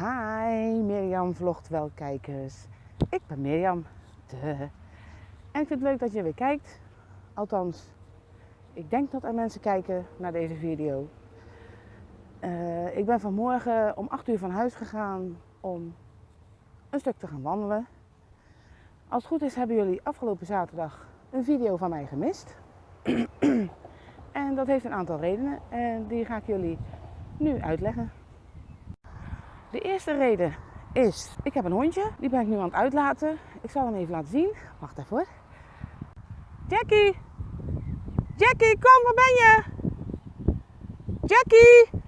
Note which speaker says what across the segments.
Speaker 1: Hi Mirjam vlogt wel kijkers. Ik ben Mirjam. De. En ik vind het leuk dat je weer kijkt. Althans, ik denk dat er mensen kijken naar deze video. Uh, ik ben vanmorgen om 8 uur van huis gegaan om een stuk te gaan wandelen. Als het goed is hebben jullie afgelopen zaterdag een video van mij gemist. en dat heeft een aantal redenen en die ga ik jullie nu uitleggen. De eerste reden is, ik heb een hondje, die ben ik nu aan het uitlaten. Ik zal hem even laten zien. Wacht even hoor. Jackie! Jackie, kom, waar ben je? Jackie!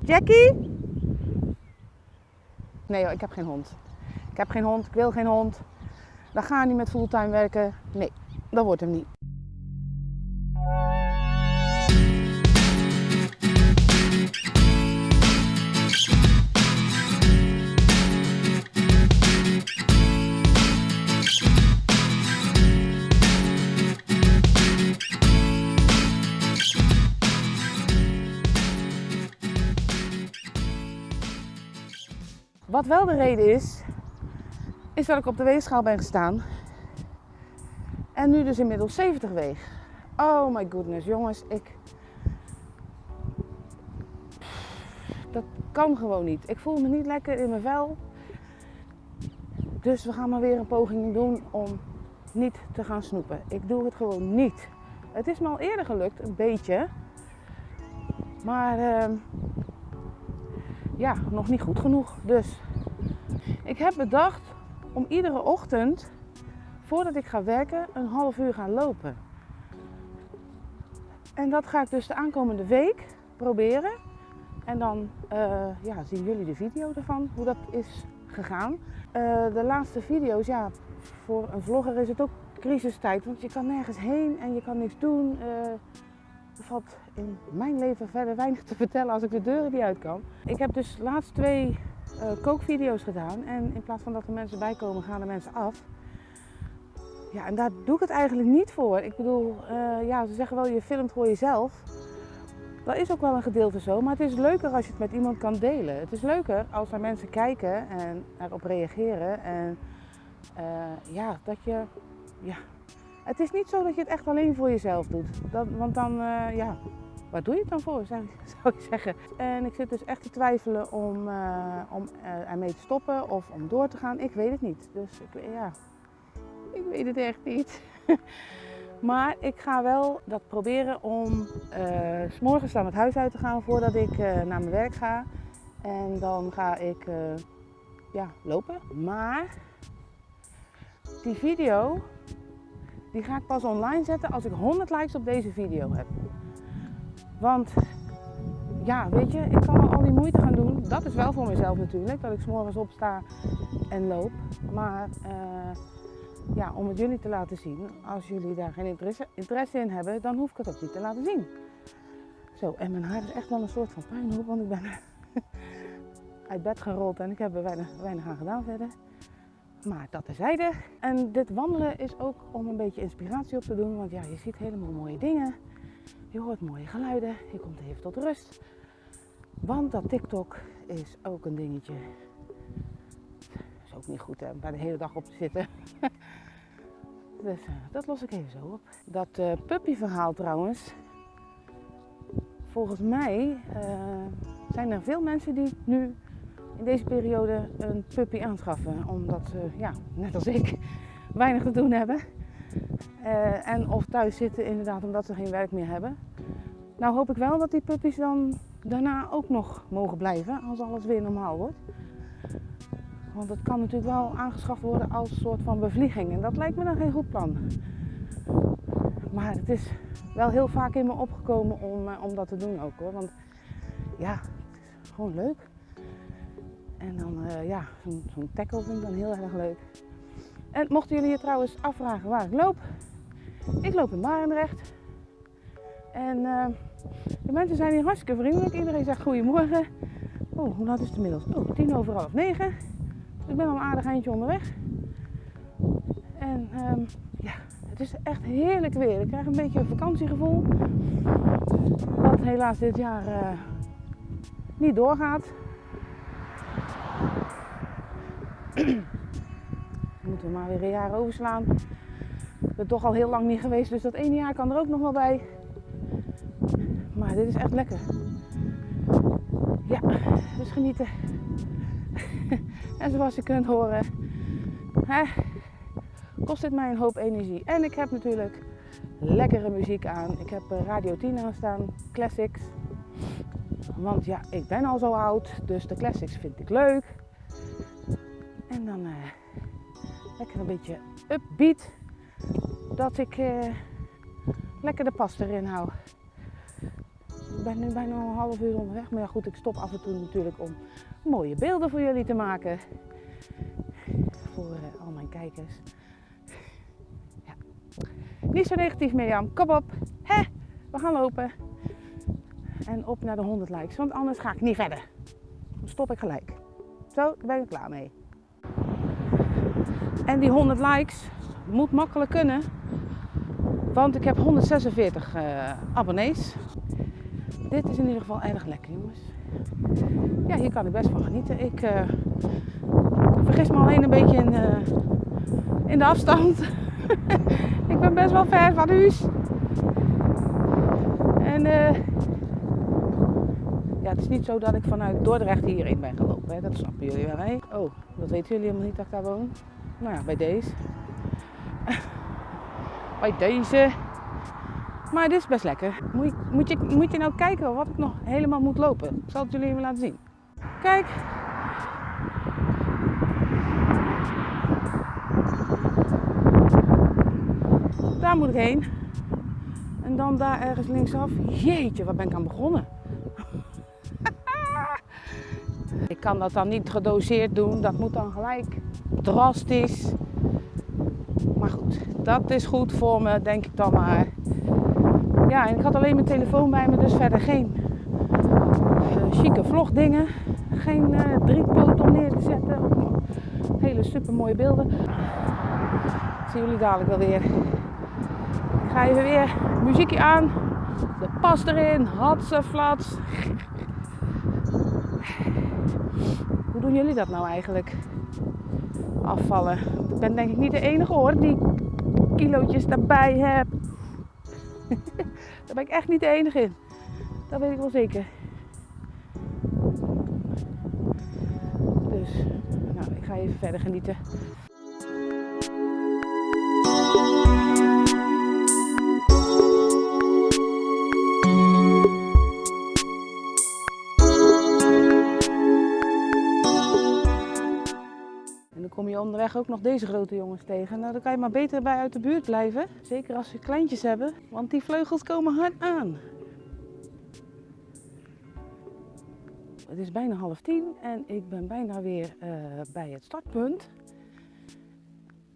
Speaker 1: Jackie? Nee hoor, ik heb geen hond. Ik heb geen hond, ik wil geen hond. Dan ga niet met fulltime werken. Nee, dat wordt hem niet. Wat wel de reden is, is dat ik op de weegschaal ben gestaan. En nu dus inmiddels 70 weeg. Oh my goodness, jongens, ik. Dat kan gewoon niet. Ik voel me niet lekker in mijn vel. Dus we gaan maar weer een poging doen om niet te gaan snoepen. Ik doe het gewoon niet. Het is me al eerder gelukt, een beetje. Maar uh, ja, nog niet goed genoeg. Dus ik heb bedacht om iedere ochtend, voordat ik ga werken, een half uur gaan lopen. En dat ga ik dus de aankomende week proberen. En dan uh, ja, zien jullie de video ervan, hoe dat is gegaan. Uh, de laatste video's, ja, voor een vlogger is het ook crisistijd, want je kan nergens heen en je kan niks doen. Uh, er valt in mijn leven verder weinig te vertellen als ik de deuren niet uit kan. Ik heb dus laatst twee uh, kookvideo's gedaan en in plaats van dat er mensen bij komen, gaan er mensen af. Ja, en daar doe ik het eigenlijk niet voor. Ik bedoel, uh, ja, ze zeggen wel je filmt voor jezelf. Dat is ook wel een gedeelte zo, maar het is leuker als je het met iemand kan delen. Het is leuker als er mensen kijken en erop reageren. En uh, ja, dat je, ja, het is niet zo dat je het echt alleen voor jezelf doet. Dat, want dan, ja, waar doe je het dan voor, zou, ik zeggen. En ik zit dus echt te twijfelen om, uh, om uh, ermee te stoppen of om door te gaan. Ik weet het niet. Dus ik, ja, ik weet het echt niet. maar ik ga wel dat proberen om s morgens dan het huis uit te gaan voordat ik naar mijn werk ga. En dan ga ik ja, lopen. Maar die video die ga ik pas online zetten als ik 100 likes op deze video heb. Want ja, weet je, ik kan al die moeite gaan doen. Dat is wel voor mezelf natuurlijk, dat ik s'morgens opsta en loop. Maar uh, ja, om het jullie te laten zien, als jullie daar geen interesse, interesse in hebben, dan hoef ik het ook niet te laten zien. Zo, en mijn haar is echt wel een soort van puinhoop, want ik ben uit bed gerold en ik heb er weinig, weinig aan gedaan verder. Maar dat terzijde. En dit wandelen is ook om een beetje inspiratie op te doen. Want ja, je ziet helemaal mooie dingen. Je hoort mooie geluiden. Je komt even tot rust. Want dat TikTok is ook een dingetje. Is ook niet goed hè, bij de hele dag op te zitten. dus uh, dat los ik even zo op. Dat uh, puppyverhaal trouwens. Volgens mij uh, zijn er veel mensen die nu in deze periode een puppy aanschaffen. Omdat ze, ja, net als ik, weinig te doen hebben. Uh, en of thuis zitten inderdaad omdat ze geen werk meer hebben. Nou hoop ik wel dat die puppies dan daarna ook nog mogen blijven als alles weer normaal wordt. Want het kan natuurlijk wel aangeschaft worden als soort van bevlieging. En dat lijkt me dan geen goed plan. Maar het is wel heel vaak in me opgekomen om, uh, om dat te doen ook hoor. Want ja, het is gewoon leuk. En dan, uh, ja, zo'n zo tackle vind ik dan heel erg leuk. En mochten jullie je trouwens afvragen waar ik loop. Ik loop in Barendrecht. En uh, de mensen zijn hier hartstikke vriendelijk. Iedereen zegt goedemorgen. Oh, hoe laat is het inmiddels? Oh, tien over half negen. ik ben al een aardig eindje onderweg. En um, ja, het is echt heerlijk weer. Ik krijg een beetje een vakantiegevoel. Wat helaas dit jaar uh, niet doorgaat. Moeten we maar weer een jaar overslaan. Ik toch al heel lang niet geweest, dus dat ene jaar kan er ook nog wel bij. Maar dit is echt lekker. Ja, dus genieten. en zoals je kunt horen, hè, kost dit mij een hoop energie. En ik heb natuurlijk lekkere muziek aan. Ik heb eh, Radio 10 aanstaan, classics. Want ja, ik ben al zo oud, dus de classics vind ik leuk. En dan uh, lekker een beetje upbeat. Dat ik uh, lekker de pas erin hou. Ik ben nu bijna een half uur onderweg. Maar ja, goed, ik stop af en toe natuurlijk om mooie beelden voor jullie te maken. Voor uh, al mijn kijkers. Ja. Niet zo negatief Mirjam, kom op. Hè? We gaan lopen. En op naar de 100 likes, want anders ga ik niet verder. Dan stop ik gelijk. Zo, ben ik klaar mee. En die 100 likes moet makkelijk kunnen. Want ik heb 146 uh, abonnees. Dit is in ieder geval erg lekker, jongens. Ja, hier kan ik best van genieten. Ik uh, vergis me alleen een beetje in, uh, in de afstand. ik ben best wel ver van huis. En ja, het is niet zo dat ik vanuit Dordrecht hierin ben gelopen. Hè. Dat snappen jullie wel. Hè? Oh, dat weten jullie helemaal niet dat ik daar woon. Nou ja, bij deze. bij deze. Maar dit is best lekker. Moet je, moet, je, moet je nou kijken wat ik nog helemaal moet lopen. Ik zal het jullie even laten zien. Kijk. Daar moet ik heen. En dan daar ergens linksaf. Jeetje, wat ben ik aan begonnen. ik kan dat dan niet gedoseerd doen. Dat moet dan gelijk drastisch. Maar goed, dat is goed voor me, denk ik dan maar. Ja, en ik had alleen mijn telefoon bij me, dus verder geen uh, chique vlogdingen. Geen uh, driepoot om neer te zetten. Hele super mooie beelden. Zie jullie dadelijk wel weer. Ik ga even weer muziekje aan. De pas erin. Hatse, flats. Hoe doen jullie dat nou eigenlijk? Afvallen. Ik ben denk ik niet de enige hoor die kilootjes daarbij heb. Daar ben ik echt niet de enige in. Dat weet ik wel zeker. Dus, nou, ik ga even verder genieten. Kom je onderweg ook nog deze grote jongens tegen. Nou, dan kan je maar beter bij uit de buurt blijven. Zeker als ze kleintjes hebben, want die vleugels komen hard aan. Het is bijna half tien en ik ben bijna weer uh, bij het startpunt.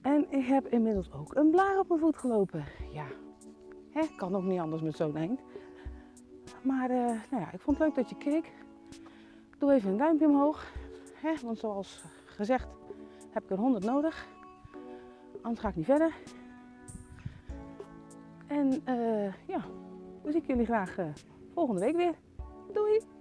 Speaker 1: En ik heb inmiddels ook een blaar op mijn voet gelopen. Ja, hè, kan ook niet anders met zo'n eind. Maar uh, nou ja, ik vond het leuk dat je keek. Doe even een duimpje omhoog. Hè, want zoals gezegd heb ik er 100 nodig. Anders ga ik niet verder. En uh, ja, dan zie ik jullie graag volgende week weer. Doei!